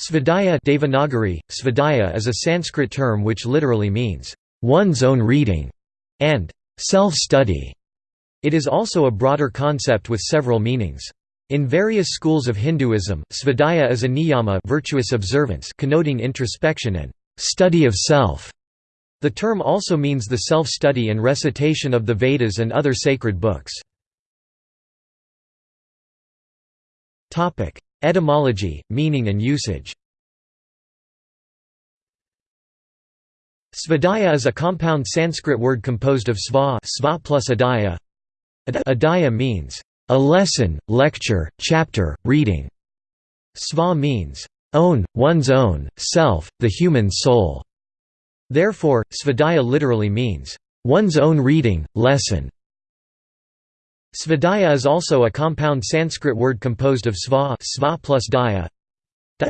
Svadhyaya Devanagari, Svadhyaya is a Sanskrit term which literally means, "...one's own reading", and "...self-study". It is also a broader concept with several meanings. In various schools of Hinduism, svadhyaya is a niyama virtuous observance connoting introspection and "...study of self". The term also means the self-study and recitation of the Vedas and other sacred books. Etymology, meaning and usage Svadhyaya is a compound Sanskrit word composed of sva, sva plus adhyaya. Adhyaya means, a lesson, lecture, chapter, reading. Sva means, own, one's own, self, the human soul. Therefore, svadhyaya literally means, one's own reading, lesson. Svadhyaya is also a compound Sanskrit word composed of sva, sva plus daya.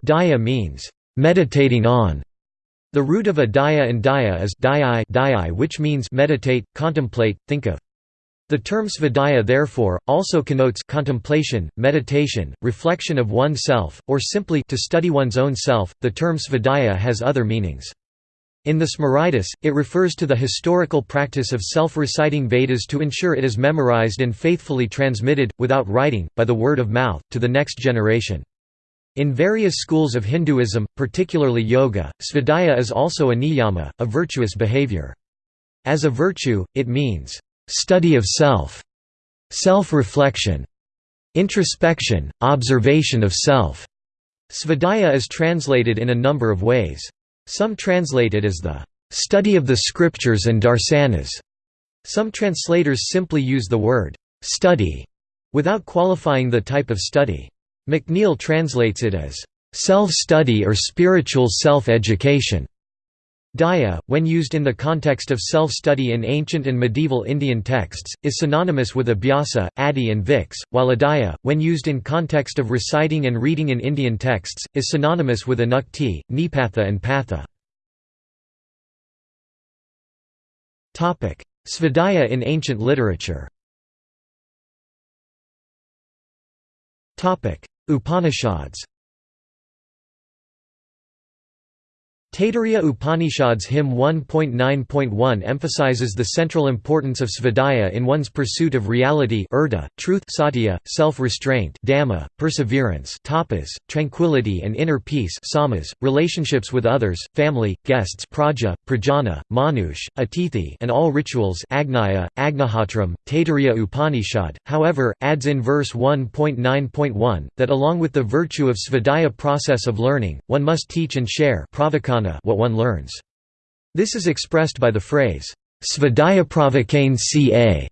Daya means meditating on. The root of adaya and daya is dayai, which means meditate, contemplate, think of. The term svadhyaya therefore, also connotes contemplation, meditation, reflection of oneself, or simply to study one's own self. The term svadhyaya has other meanings. In the Smritis, it refers to the historical practice of self-reciting Vedas to ensure it is memorized and faithfully transmitted, without writing, by the word of mouth, to the next generation. In various schools of Hinduism, particularly yoga, svadhyaya is also a niyama, a virtuous behavior. As a virtue, it means, "...study of self", self-reflection, introspection, observation of self. Svadhyaya is translated in a number of ways. Some translate it as the study of the scriptures and darsanas. Some translators simply use the word study without qualifying the type of study. McNeill translates it as self-study or spiritual self-education. Daya, when used in the context of self-study in ancient and medieval Indian texts, is synonymous with abhyasa, adi and vix, while adaya, when used in context of reciting and reading in Indian texts, is synonymous with anukti, nipatha and patha. Svadhyaya in ancient literature Upanishads Taittiriya Upanishads Hymn 1.9.1 emphasizes the central importance of svadhyaya in one's pursuit of reality urda, truth satya, self-restraint dhamma, perseverance tapas, tranquility and inner peace samas, relationships with others, family, guests praja, prajana, manush, atithi and all rituals agnaya, agnihotram, Taittiriya Upanishad, however, adds in verse 1.9.1, that along with the virtue of svadhyaya process of learning, one must teach and share what one learns. This is expressed by the phrase, Svadhyapravakane ca,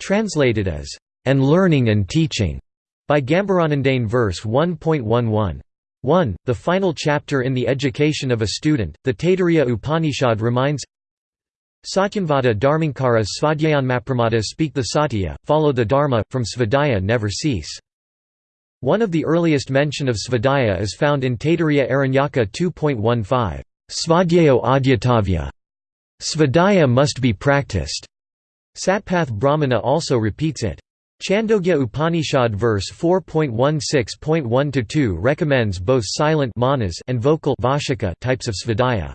translated as, and learning and teaching, by Gambhiranandane verse 1.11. 1. The final chapter in the education of a student, the Taittiriya Upanishad reminds Satyanvada Dharmankara Svadhyayanmapramada speak the Satya, follow the Dharma, from Svadhyaya never cease. One of the earliest mention of Svadhyaya is found in Taittiriya Aranyaka 2.15. Svadhyayo adhyatavya. Svadhyaya must be practiced. Satpath Brahmana also repeats it. Chandogya Upanishad verse 4.16.1-2 recommends both silent manas and vocal vashika types of svadhyaya.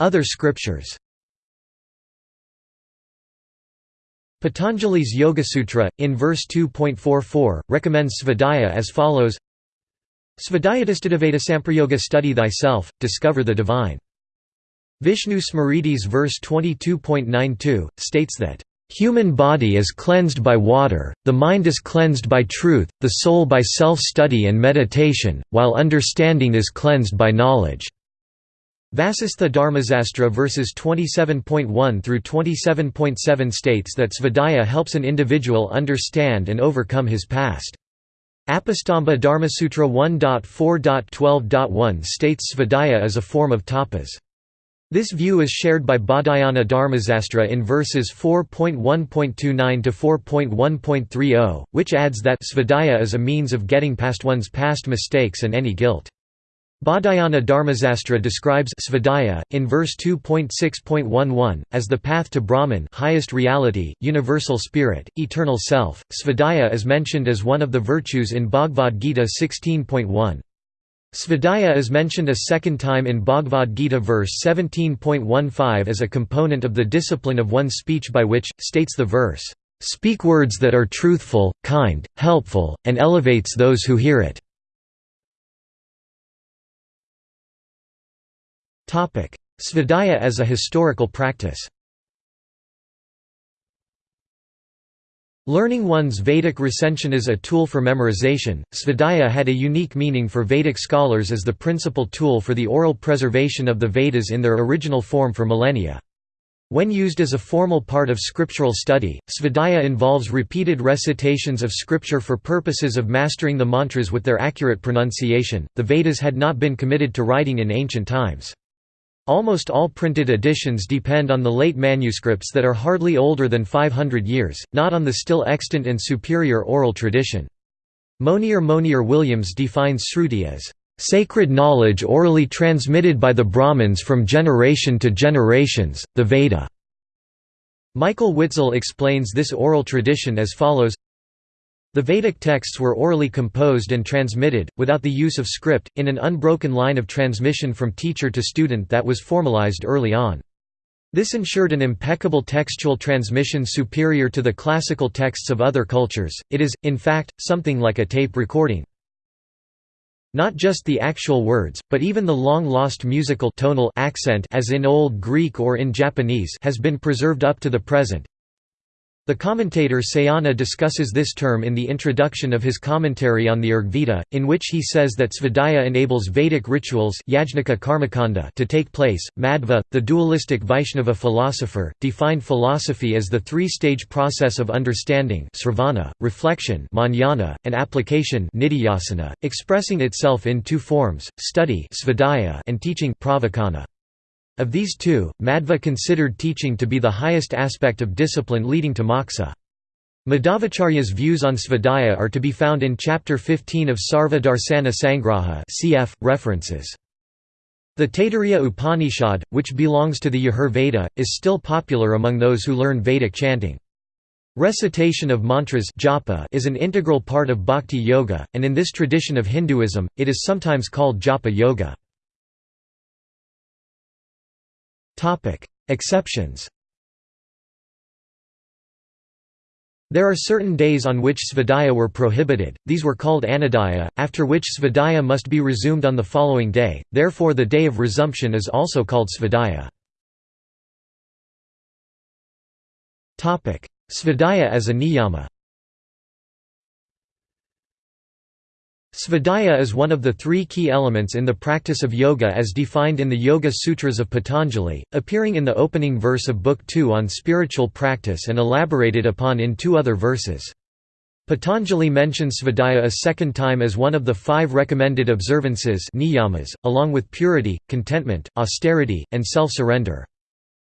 Other scriptures Patanjali's Yoga-sutra, in verse 2.44, recommends svadhyaya as follows Svadhyayadistadaveda Samprayoga Study thyself, discover the divine. Vishnu Smritis verse 22.92, states that, "...human body is cleansed by water, the mind is cleansed by truth, the soul by self-study and meditation, while understanding is cleansed by knowledge." Vasistha Dharmasastra verses 27.1 through 27.7 states that Svadhyaya helps an individual understand and overcome his past. Apastamba Dharmasutra 1.4.12.1 states Svadhyaya is a form of tapas. This view is shared by Baudhayana Dharmasastra in verses 4.1.29 to 4.1.30, which adds that svadhyaya is a means of getting past one's past mistakes and any guilt. Baudhayana Dharmasastra describes Svadhyaya, in verse 2.6.11, as the path to Brahman highest reality, universal spirit, eternal self. Svadhyaya is mentioned as one of the virtues in Bhagavad Gita 16.1. Svadhyaya is mentioned a second time in Bhagavad Gita verse 17.15 as a component of the discipline of one's speech by which, states the verse, "...speak words that are truthful, kind, helpful, and elevates those who hear it." Svadhyaya as a historical practice Learning one's Vedic recension as a tool for memorization, Svadhyaya had a unique meaning for Vedic scholars as the principal tool for the oral preservation of the Vedas in their original form for millennia. When used as a formal part of scriptural study, Svadhyaya involves repeated recitations of scripture for purposes of mastering the mantras with their accurate pronunciation. The Vedas had not been committed to writing in ancient times. Almost all printed editions depend on the late manuscripts that are hardly older than 500 years, not on the still extant and superior oral tradition. Monier Monier Williams defines Sruti as, "...sacred knowledge orally transmitted by the Brahmins from generation to generations, the Veda." Michael Witzel explains this oral tradition as follows the Vedic texts were orally composed and transmitted, without the use of script, in an unbroken line of transmission from teacher to student that was formalized early on. This ensured an impeccable textual transmission superior to the classical texts of other cultures, it is, in fact, something like a tape recording. Not just the actual words, but even the long-lost musical tonal accent as in Old Greek or in Japanese has been preserved up to the present, the commentator Sayana discusses this term in the introduction of his commentary on the Rigveda, in which he says that Svadhyaya enables Vedic rituals to take place. Madhva, the dualistic Vaishnava philosopher, defined philosophy as the three-stage process of understanding sravana, reflection manjana, and application expressing itself in two forms, study and teaching pravachana. Of these two, Madhva considered teaching to be the highest aspect of discipline leading to moksha. Madhvacharya's views on Svadhyaya are to be found in Chapter 15 of Sarva Darsana Sangraha cf. references. The Taittiriya Upanishad, which belongs to the Yajur Veda, is still popular among those who learn Vedic chanting. Recitation of mantras japa is an integral part of bhakti yoga, and in this tradition of Hinduism, it is sometimes called japa yoga. Exceptions. There are certain days on which svadhyaya were prohibited, these were called anodaya, after which svadhyaya must be resumed on the following day, therefore the day of resumption is also called svadhyaya. Svadhyaya as a niyama Svadhyaya is one of the three key elements in the practice of yoga as defined in the Yoga Sutras of Patanjali, appearing in the opening verse of Book 2 on spiritual practice and elaborated upon in two other verses. Patanjali mentions Svadhyaya a second time as one of the five recommended observances niyamas, along with purity, contentment, austerity, and self-surrender.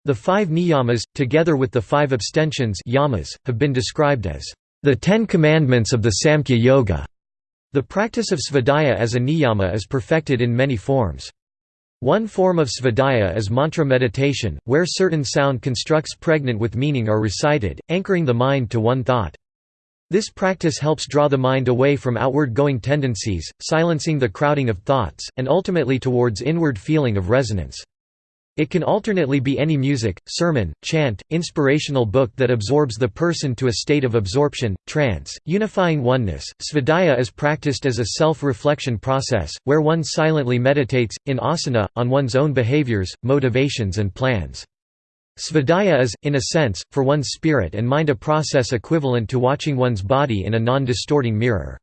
The five niyamas, together with the five abstentions yamas, have been described as the Ten Commandments of the Samkhya Yoga. The practice of svadhyaya as a niyama is perfected in many forms. One form of svadhyaya is mantra meditation, where certain sound constructs pregnant with meaning are recited, anchoring the mind to one thought. This practice helps draw the mind away from outward-going tendencies, silencing the crowding of thoughts, and ultimately towards inward feeling of resonance. It can alternately be any music, sermon, chant, inspirational book that absorbs the person to a state of absorption, trance, unifying oneness. Svadhyaya is practiced as a self-reflection process, where one silently meditates, in asana, on one's own behaviors, motivations and plans. Svadhyaya is, in a sense, for one's spirit and mind a process equivalent to watching one's body in a non-distorting mirror.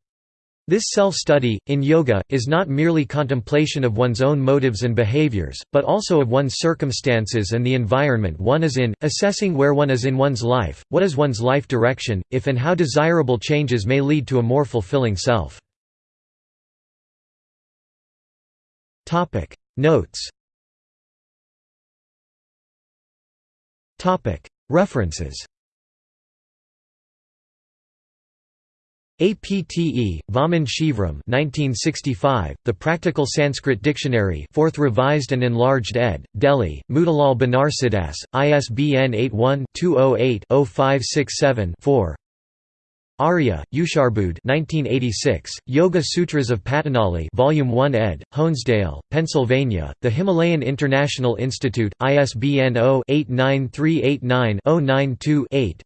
This self-study, in yoga, is not merely contemplation of one's own motives and behaviors, but also of one's circumstances and the environment one is in, assessing where one is in one's life, what is one's life direction, if and how desirable changes may lead to a more fulfilling self. Notes. References APTE, Vaman Shivram 1965, The Practical Sanskrit Dictionary 4th Revised and Enlarged ed., Delhi, Motilal Banarsidass, ISBN 81-208-0567-4 Arya, Usharbudh 1986, Yoga Sutras of Patanjali Volume 1 ed., Honesdale, Pennsylvania, The Himalayan International Institute, ISBN 0-89389-092-8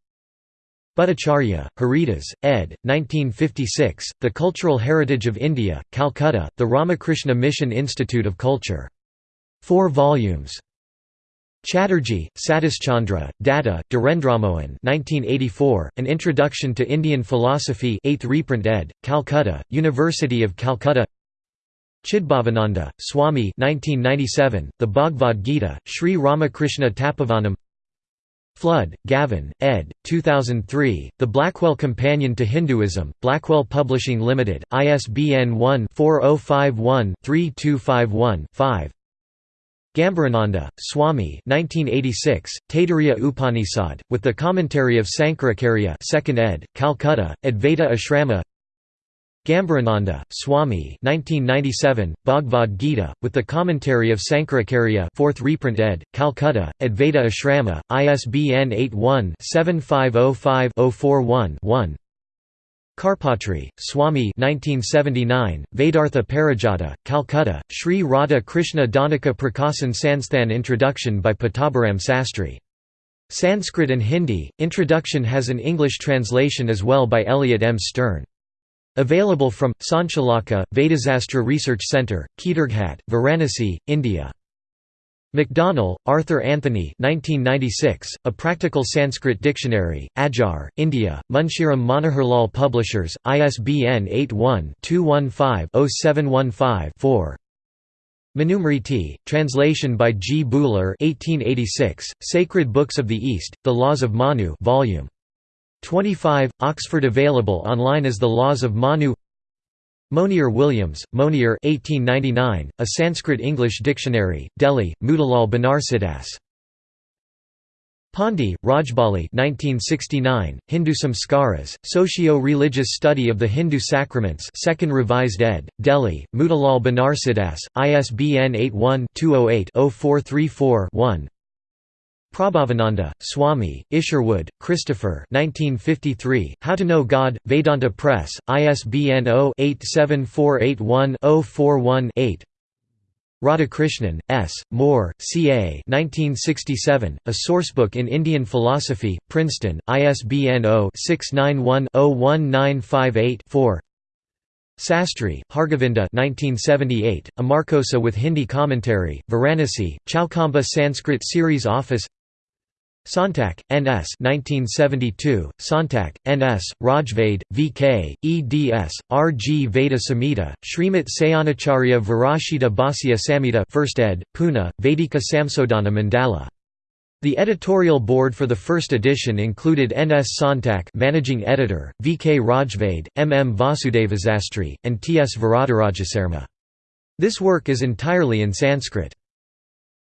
Bhattacharya, Haridas, ed. 1956, The Cultural Heritage of India, Calcutta, The Ramakrishna Mission Institute of Culture. 4 volumes. Chatterjee, Satishchandra, Datta, Dhirendramohan 1984, An Introduction to Indian Philosophy 8th reprint ed., Calcutta, University of Calcutta Chidbhavananda, Swami 1997, The Bhagavad Gita, Sri Ramakrishna Tapovanam Flood, Gavin, ed. 2003, The Blackwell Companion to Hinduism, Blackwell Publishing Limited, ISBN 1-4051-3251-5 Gambhirananda, Swami 1986, Taittiriya Upanishad, with the commentary of Sankaracharya 2nd ed., Calcutta, Advaita Ashrama Gambhirananda, Swami 1997, Bhagavad Gita, with the commentary of Sankaracharya 4th reprint ed., Calcutta, Advaita Ashrama, ISBN 81-7505-041-1 Karpatri, Swami 1979, Vedartha Parijata, Calcutta, Sri Radha Krishna Danika Prakasan Sansthan Introduction by Pattabhiram Sastry. Sanskrit and Hindi, Introduction has an English translation as well by Elliot M. Stern. Available from, Sanchalaka, Vedasastra Research Centre, Kedarghat, Varanasi, India. Macdonell, Arthur Anthony 1996, A Practical Sanskrit Dictionary, Adyar, India, Munshiram Manoharlal Publishers, ISBN 81-215-0715-4 Manusmriti, translation by G. Buhler 1886, Sacred Books of the East, The Laws of Manu volume 25, Oxford available online as The Laws of Manu Monier Williams, Monier 1899, A Sanskrit-English Dictionary, Delhi, Motilal Banarsidass. Pandey, Rajbali 1969, Hindu Samskaras, Socio-Religious Study of the Hindu Sacraments 2nd Revised ed., Delhi, Motilal Banarsidass, ISBN 81-208-0434-1 Prabhavananda, Swami, Isherwood, Christopher 1953, How to Know God, Vedanta Press, ISBN 0-87481-041-8 Radhakrishnan, S., Moore, C. A. 1967, A Sourcebook in Indian Philosophy, Princeton, ISBN 0-691-01958-4 Sastry, Hargovinda 1978, Amarakosa with Hindi Commentary, Varanasi, Chaukhamba Sanskrit Series Office Sontak, N.S. 1972, Sontak, N.S., Rajvade, V.K., eds., R.G. Veda Samhita, Srimati Sayanacharya Virashita Bhasya Samhita 1st ed., Pune, Vedika Samsodhana Mandala. The editorial board for the first edition included N. S. Sontak managing editor, V. K. Rajvade, M. M. Vasudevasastry, and T. S. Varadarajasarma. This work is entirely in Sanskrit.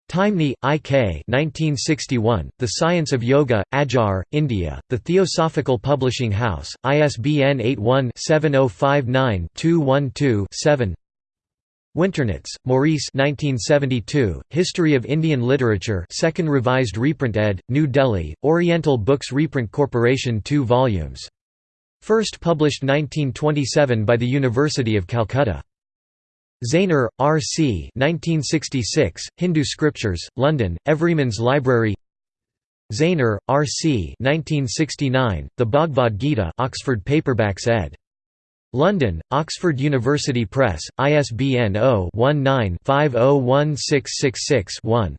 Taimni, I. K. 1961, The Science of Yoga, Adyar, India, The Theosophical Publishing House, ISBN 81-7059-212-7 Winternitz, Maurice 1972, History of Indian Literature 2nd Revised Reprint ed., New Delhi, Oriental Books Reprint Corporation 2 volumes. First published 1927 by the University of Calcutta. Zaehner, R. C. 1966, Hindu Scriptures, London, Everyman's Library Zaehner, R. C. 1969, The Bhagavad Gita Oxford Paperbacks ed. London, Oxford University Press, ISBN 0-19-501666-1